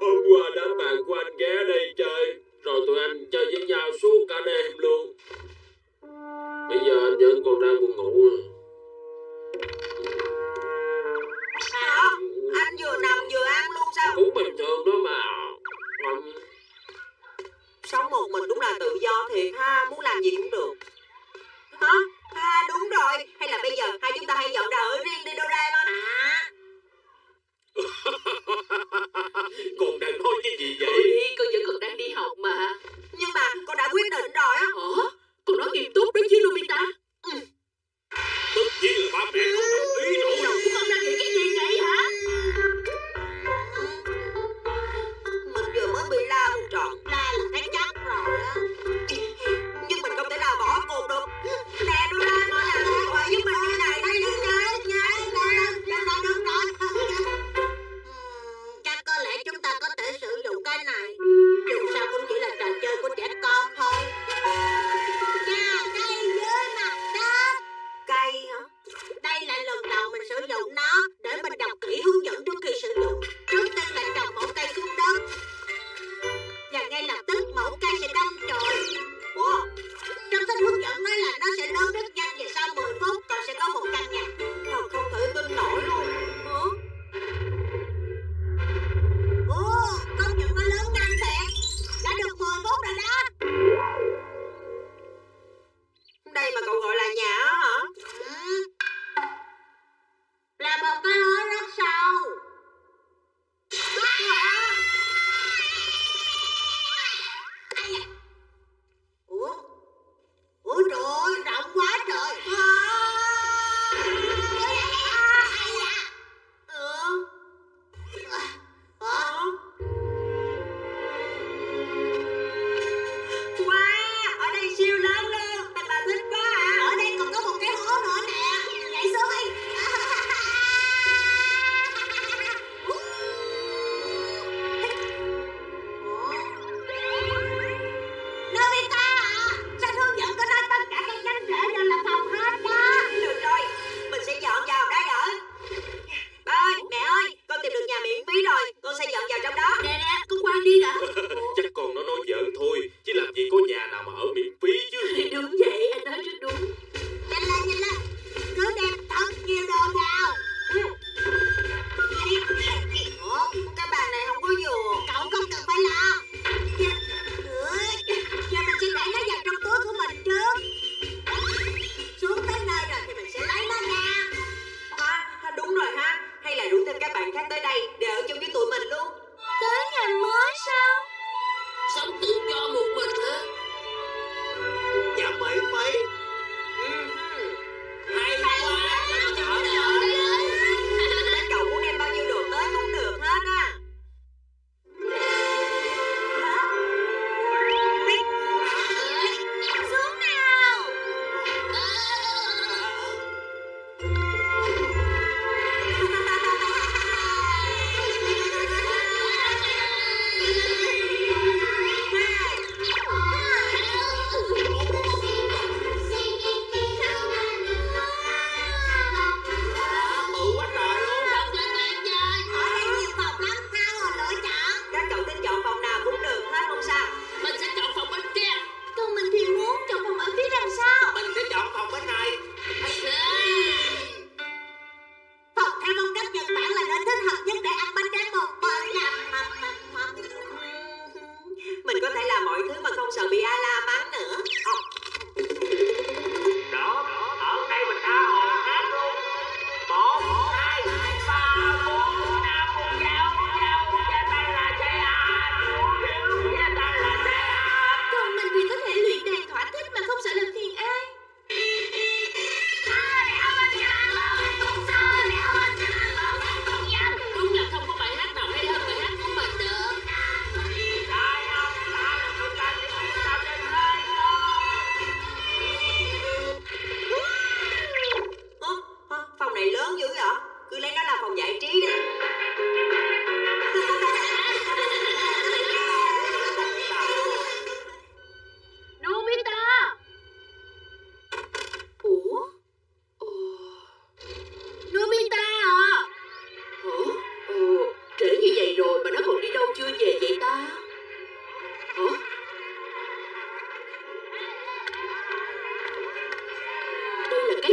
Hôm qua đám bạn của anh ghé đây chơi Rồi tụi anh chơi với nhau suốt cả đêm luôn. Bây giờ anh vẫn còn đang buồn ngủ à. rồi Hả? Anh vừa nằm vừa ăn luôn sao? Cũng bình thường đó mà. Sống một mình đúng là tự do thiệt ha Muốn làm gì cũng được.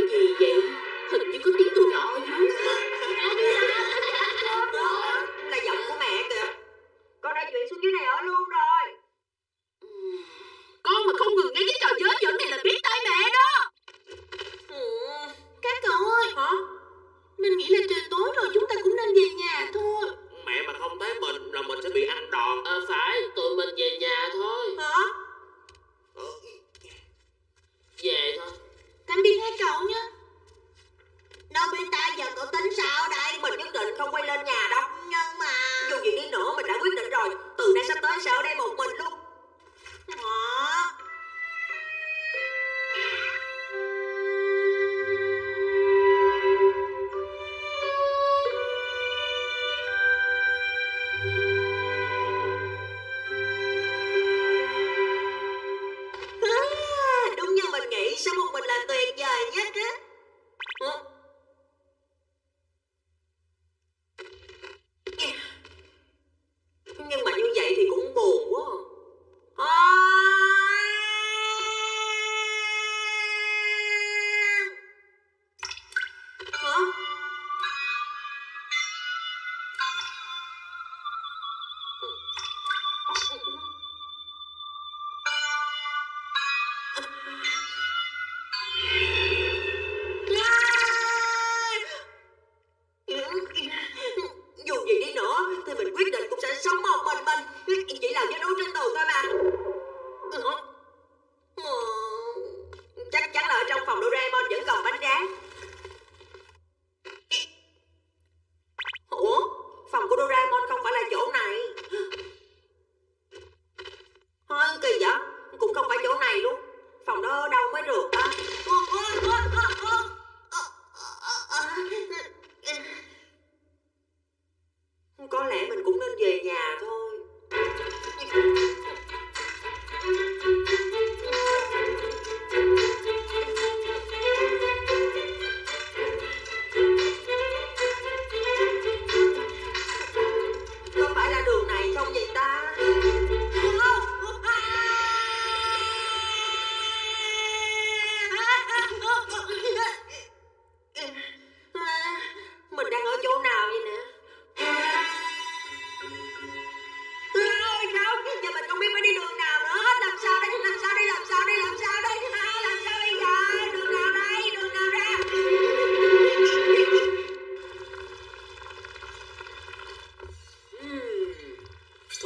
Đây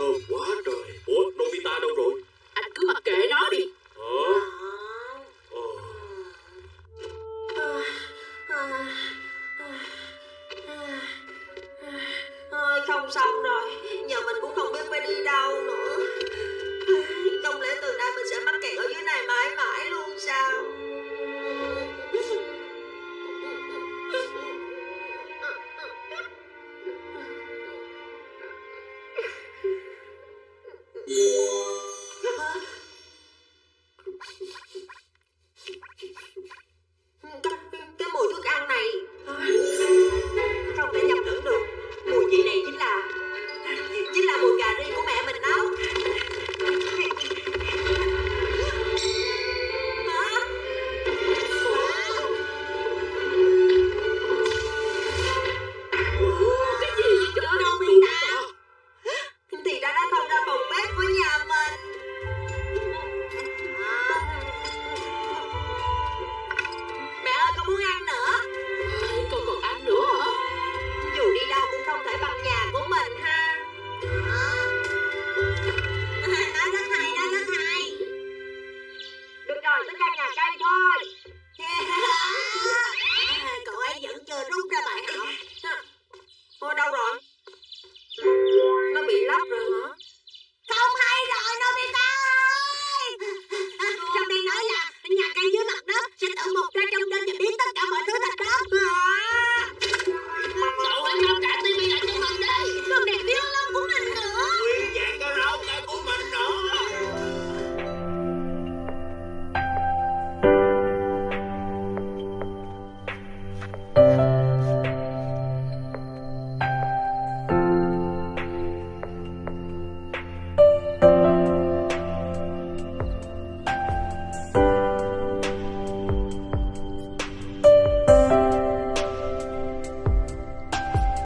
Thơm quá trời. Ủa, Nobita đâu rồi?